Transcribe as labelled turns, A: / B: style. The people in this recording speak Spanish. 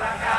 A: la